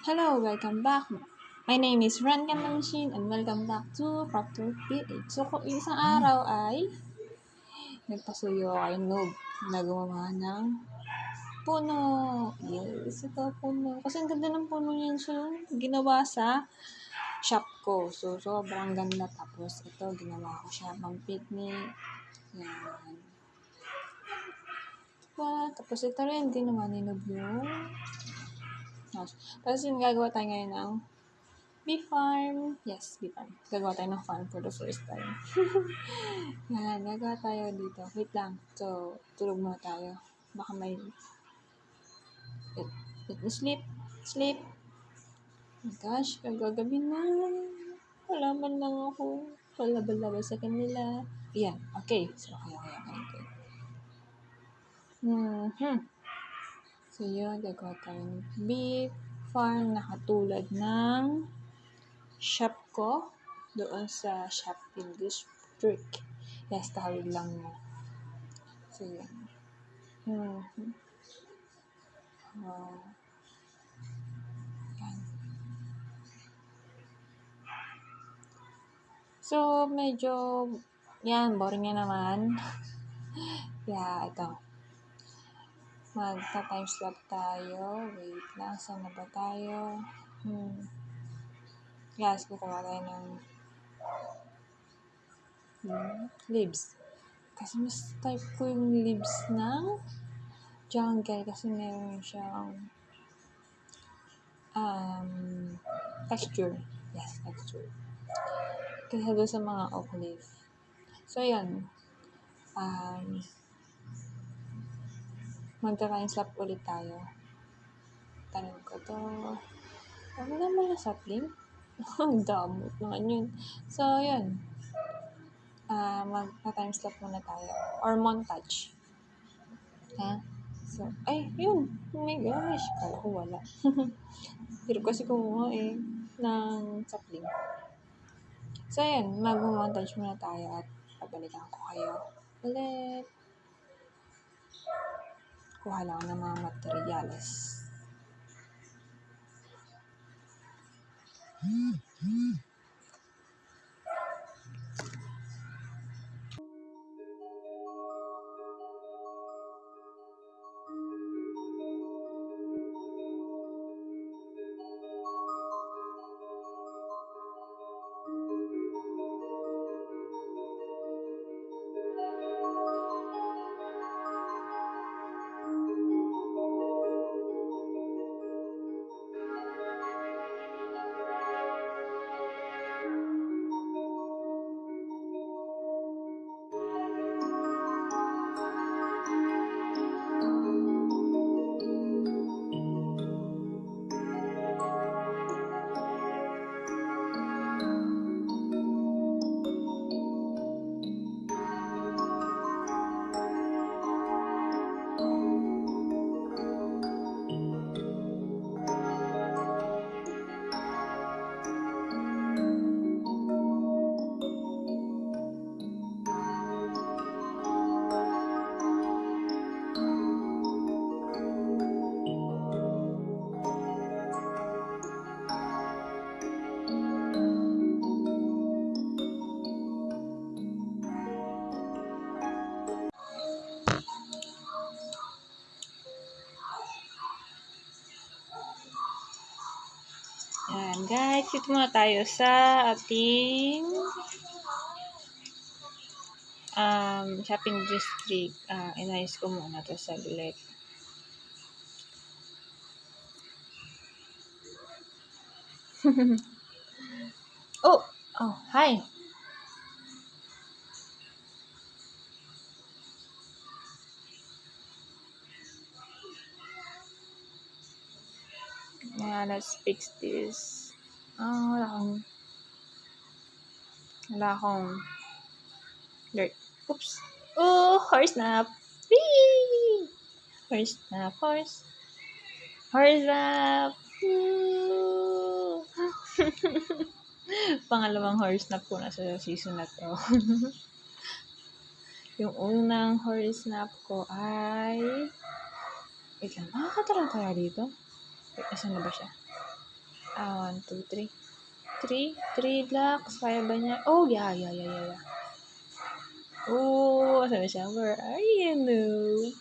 Hello, welcome back. My name is Ran Kandanshin and welcome back to Proctor PH. So, kung isang araw ay nagpasuyo kayo noob na gumawa ng puno. Yes, ito puno. Kasi ang ganda ng puno niyan. So, ginawa sa shop ko. So, sobrang ganda. Tapos, ito, ginawa ko siya pang picnic. Yan. Diba? Tapos, ito rin, ginawa ni Noob yung house. Tapos, yung gagawa tayo ngayon ng bee farm. Yes, bee farm. Gagawa tayo ng farm for the first time. Yan, gagawa tayo dito. Wait lang. So, tulog muna tayo. Baka may... Let, let me sleep. Sleep. Oh my gosh, gagabi na. Wala man lang ako. Palabal-labal sa kanila. Yan, okay. So, okay, okay, okay. okay. Hmm. So, yun, gagawa tayo ng beef farm na katulad ng shop ko doon sa shopping district. Yes, tawid lang mo. So, yun. Hmm. Uh. So, medyo, yan, boring nga naman. yeah, ito. Magta-time slot tayo. Wait lang, saan na ba tayo? Hmm. Yes, kukuha tayo ng hmm, leaves. Kasi mas type ko yung leaves ng jungle kasi meron siyang um, texture. Yes, texture. Kasi doon sa mga oak leaf. So, yan. Um, magka-time slap ulit tayo. Tanim ko to. Ano na sapling? Ang damot naman yun. So, yun. Uh, magka-time slap muna tayo. Or montage. Ha? So, ay, yun. Oh my gosh. Kala ko wala. Hirap kasi kumuha eh ng sapling. So, yun. Mag-montage muna tayo at pabalikan ko kayo ulit kuha lang ng mga materyales. Yan, guys. Dito muna tayo sa ating um, shopping district. Uh, inayos ko muna to sa saglit. oh! Oh, hi! Yeah, let's fix this. Ah, wala akong... Wala akong... Dirt. Oops. Oh, horse nap. Whee! Horse nap, horse. Horse nap. Pangalawang horse nap ko na sa season na to. Yung unang horse nap ko ay... Wait lang, makakatala kaya dito? Wait, asan na ba siya? Ah, one, two, three. Three? Three blocks. Kaya ba niya? Oh, yeah, yeah, yeah, yeah, yeah. Oh, sabi siya, where are you, noob?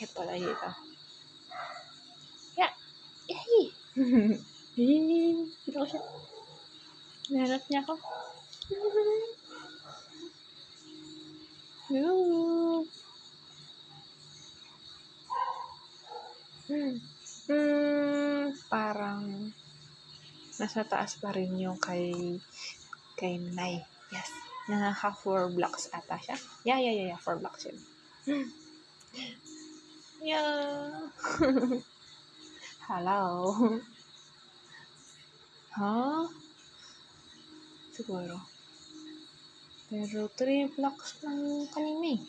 Kaya pala dito. Yeah. Yay! Dito ko siya. Nahanap niya ako. Noob! Hmm. Parang nasa taas pa rin yung kay kay Nay. Yes. Naka four blocks ata siya. Yeah, yeah, yeah, yeah. Four blocks yun. yeah. Hello. huh? Siguro. Pero three blocks lang kanina eh.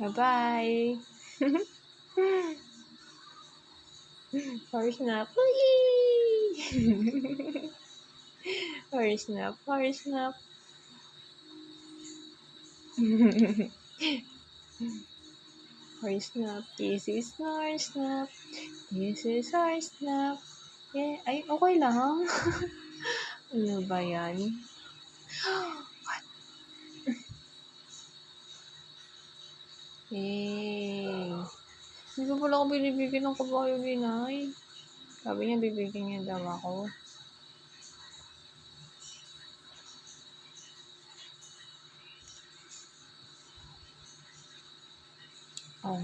Bye-bye. First snap. First snap. First snap. First snap. This is our snap. This is our snap. Yeah. Ay, okay lang. ano ba yan? What? Yay. Hindi ko pala ako binibigyan ng kabayo binay. Sabi niya, bibigyan niya daw ako. Oh.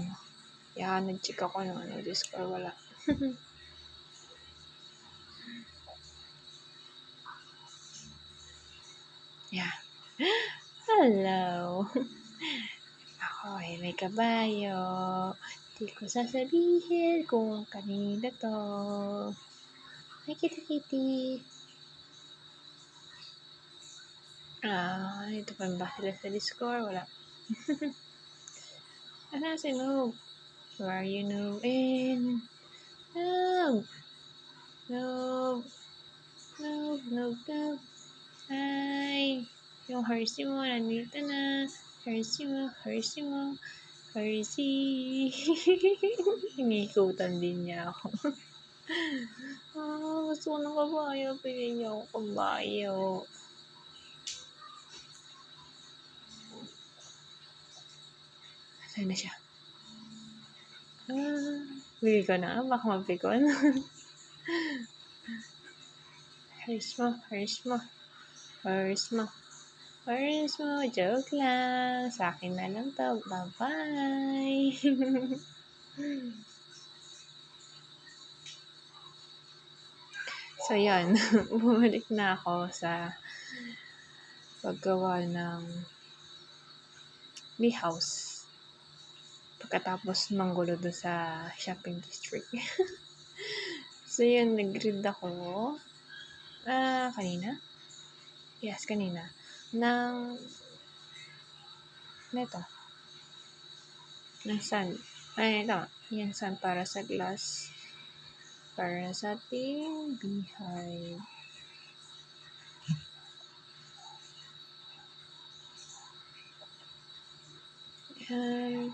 Yeah, nag-check ako ng ano, Discord. Wala. yeah. Hello. Ako ay may kabayo. Di ko sasabihin kung kanina to. Ay, kita-kiti. Ah, ito pa ba sila sa Discord? Wala. Ano si Noob? Where are you, Noob? In. Noob! Noob! Noob, Noob, Noob. Hi! Yung Hershey mo, nandito na. Hershey mo, Hershey mo. Hershey. Hinikutan din niya ako. ah, gusto ko ng kabayo. Pili niya ako kabayo. Saan na siya? Ah, bigay ko na. Baka mapikon. Hers mo, hers mo. Hers mo. Hers mo. Joke lang. Sa akin na lang to. Bye-bye. so, yan. Bumalik na ako sa paggawa ng bee house pagkatapos manggulo doon sa shopping district. so, yun, nag-read ako. Ah, uh, kanina? Yes, kanina. Ng, neto. Ng sun. Ay, ito. Yan, sun para sa glass. Para sa ating beehive. Yan.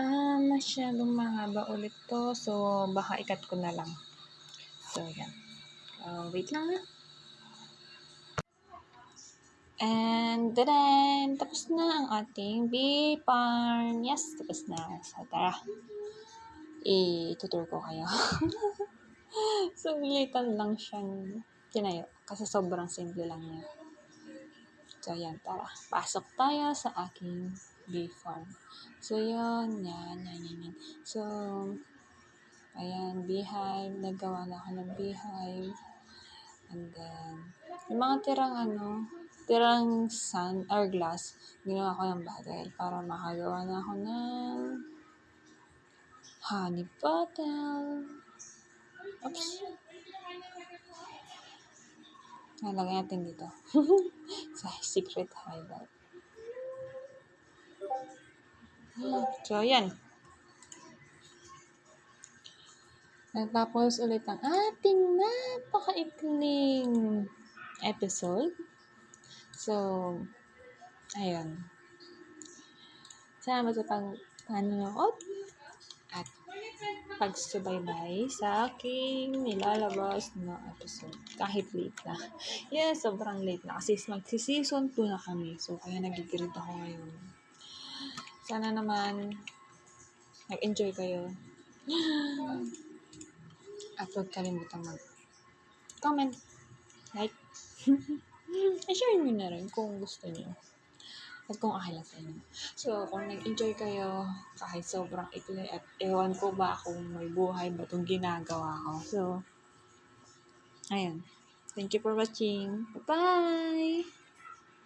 Ah, masyadong mahaba ulit to. So, baka ikat ko na lang. So, yan. Uh, wait lang na. And then, tapos na ang ating bee farm. Yes, tapos na. So, tara. I-tutor ko kayo. so, bilitan lang siyang tinayo. Kasi sobrang simple lang niya. So, yan. Tara. Pasok tayo sa aking bee farm. So, yun. Yan, yan, yan, yan. So, ayan, beehive. Nagawa na ako ng beehive. And then, yung mga tirang ano, tirang sun or glass, ginawa ko ng bottle para makagawa na ako ng honey bottle. Oops. Nalagay natin dito. sa secret hideout. So, yan. Natapos ulit ang ating napakaikling episode. So, ayun. Salamat sa pag panonood. pagsubaybay sa aking nilalabas na episode. Kahit late na. Yes, sobrang late na. Kasi magsi-season 2 na kami. So, kaya nagigrid ako ngayon. Sana naman nag-enjoy kayo. At huwag kalimutan mag-comment, like, i-share nyo na rin kung gusto nyo. At kung okay lang sa inyo. So, kung nag-enjoy kayo, kahit sobrang ikli at ewan ko ba kung may buhay ba itong ginagawa ko. So, ayun. Thank you for watching. Bye-bye!